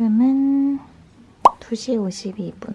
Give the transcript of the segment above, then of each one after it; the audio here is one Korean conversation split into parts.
지금은 2시 52분.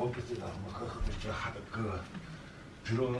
опыты там, как это, хатка, бюро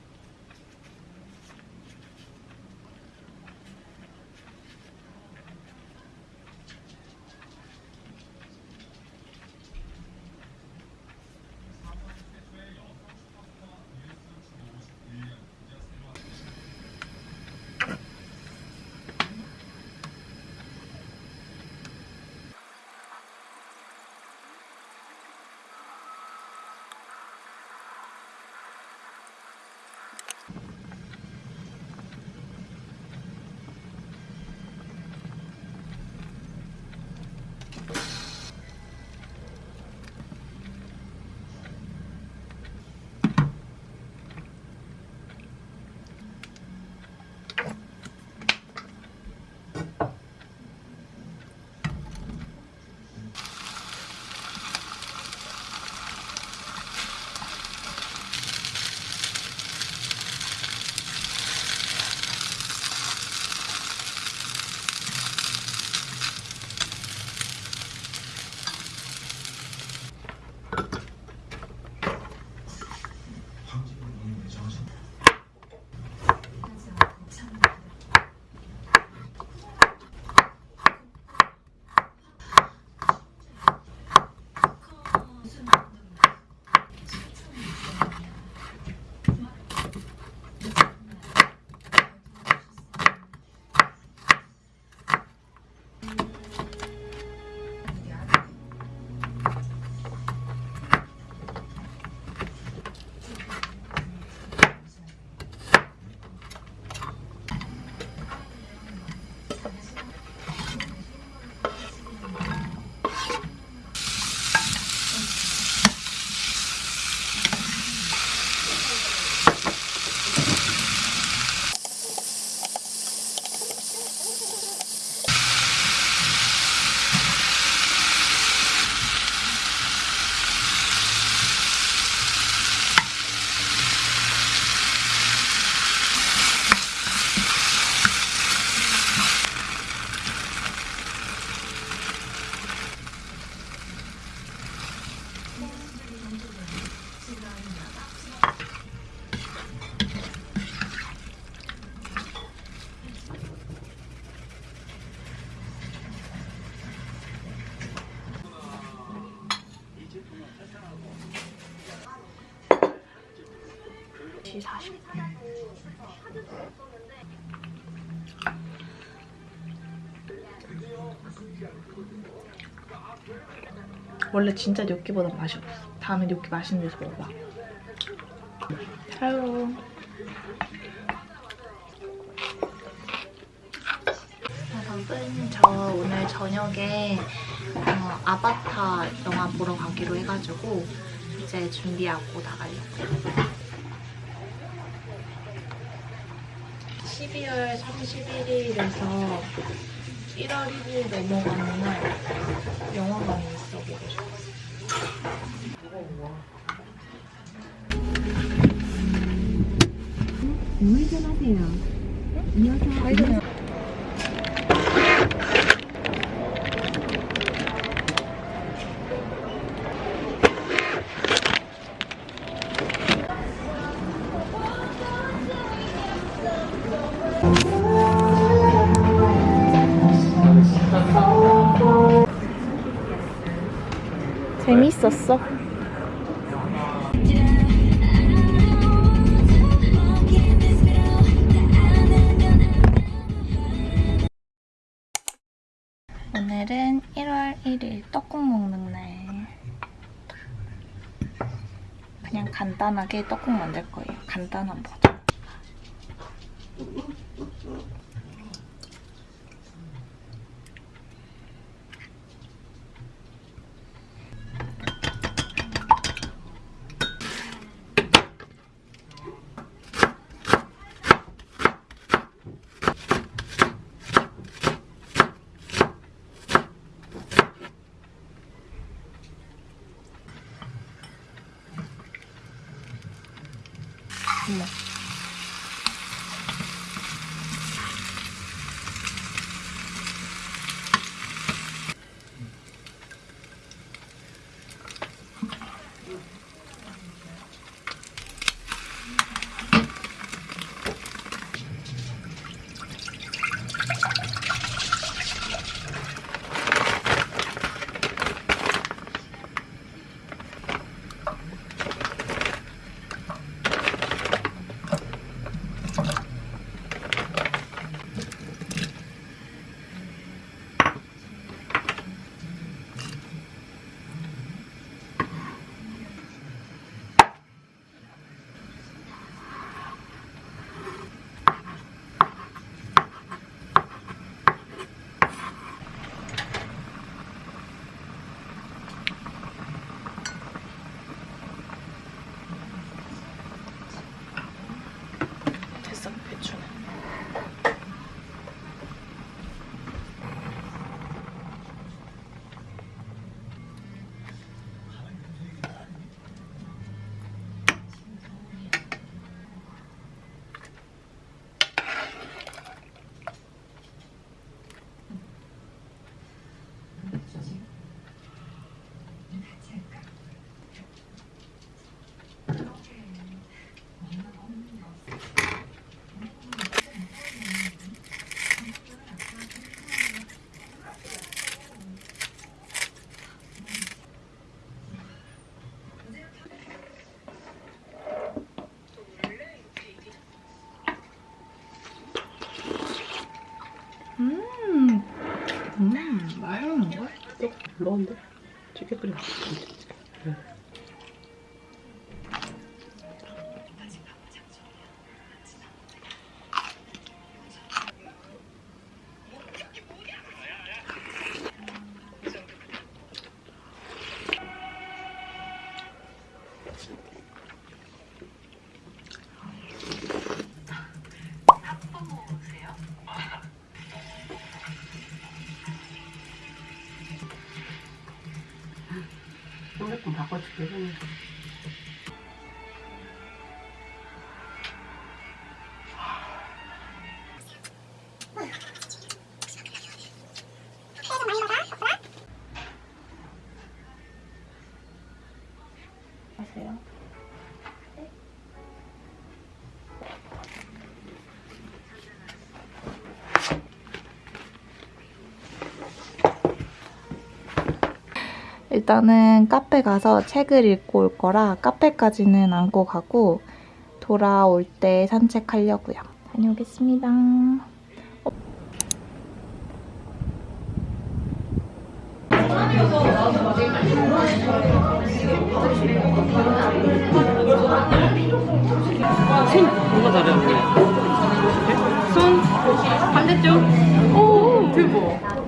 원래 진짜 뇨끼보다 맛이 없어. 다음에 뇨끼 맛있는 데서 먹어봐. Hello. 여러분, 저 오늘 저녁에 어, 아바타 영화 보러 가기로 해가지고 이제 준비하고 나가려고요. 12월 31일에서 1월 1일 넘어가는 날 싶어. 우회전하세요. 이어서 재밌었어. 오늘은 1월 1일 떡국 먹는 날. 그냥 간단하게 떡국 만들 거예요. 간단한 버전. 음, 맛있는 걸? 넣었는데? 되게 끓여. 핸드폰 바꿔줄게. 형님. 일단은 카페 가서 책을 읽고 올 거라 카페까지는 안고 가고 돌아올 때 산책하려고요. 다녀오겠습니다. 뭔가 다르네 손 반대쪽. 오 대박.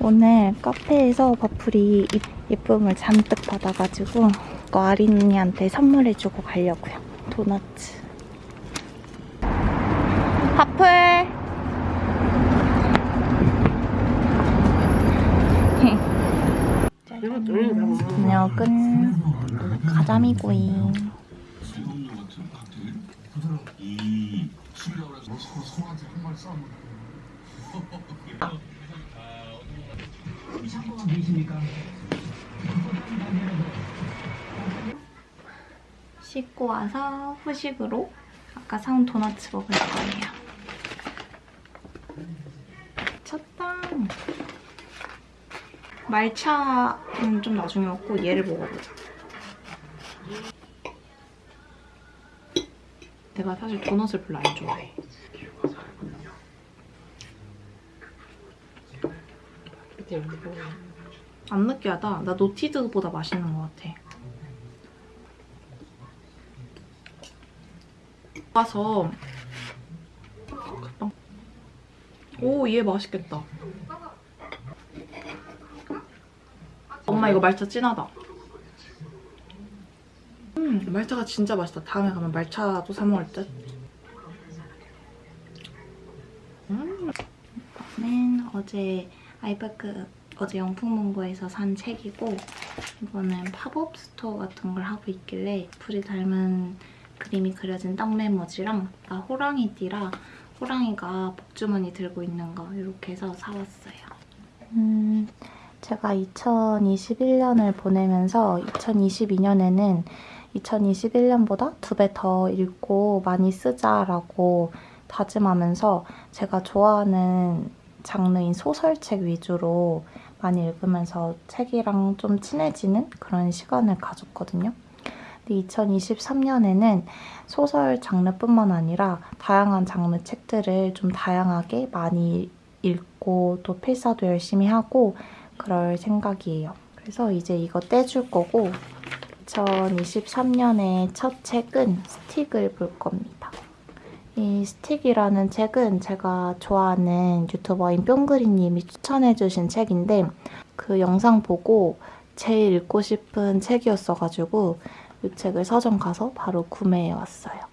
오늘 카페에서 버플이 이- 예쁨을 잔뜩 받아가지고 이거 아린이한테 선물해주고 가려고요. 도너츠. 버플! 이거 뚫리는 다 먹는 저녁은 가자미구이. 씻고 와서 후식으로 아까 사온 도넛 먹을 거예요. 첫땅 말차는 좀 나중에 먹고 얘를 먹어보자. 내가 사실 도넛을 별로 안 좋아해. 안 느끼하다. 나 노티드보다 맛있는 것 같아. 와서 오, 얘 맛있겠다. 엄마 이거 말차 진하다. 음, 말차가 진짜 맛있다. 다음에 가면 말차도 사 먹을 듯. 음, 이거는 어제 아이파크 어제 영풍문고에서 산 책이고 이거는 pop-up store 같은 걸 하고 있길래 불이 닮은 그림이 그려진 떡 메모지랑 나 호랑이띠라 호랑이가 복주머니 들고 있는 거 이렇게 해서 사왔어요. 음, 제가 2021년을 보내면서 2022년에는 2021년보다 두 배 더 읽고 많이 쓰자라고 다짐하면서 제가 좋아하는 장르인 소설책 위주로 많이 읽으면서 책이랑 좀 친해지는 그런 시간을 가졌거든요. 근데 2023년에는 소설 장르뿐만 아니라 다양한 장르 책들을 좀 다양하게 많이 읽고 또 필사도 열심히 하고 그럴 생각이에요. 그래서 이제 이거 떼줄 거고 2023년의 첫 책은 스틱을 볼 겁니다. 이 스틱이라는 책은 제가 좋아하는 유튜버인 뿅그리님이 추천해주신 책인데 그 영상 보고 제일 읽고 싶은 책이었어가지고 이 책을 서점 가서 바로 구매해왔어요.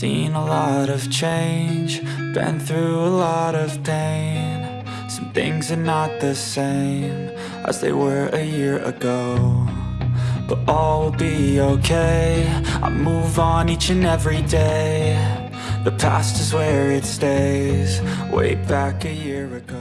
Seen a lot of change, been through a lot of pain. Some things are not the same as they were a year ago. But all will be okay. I move on each and every day. The past is where it stays, way back a year ago.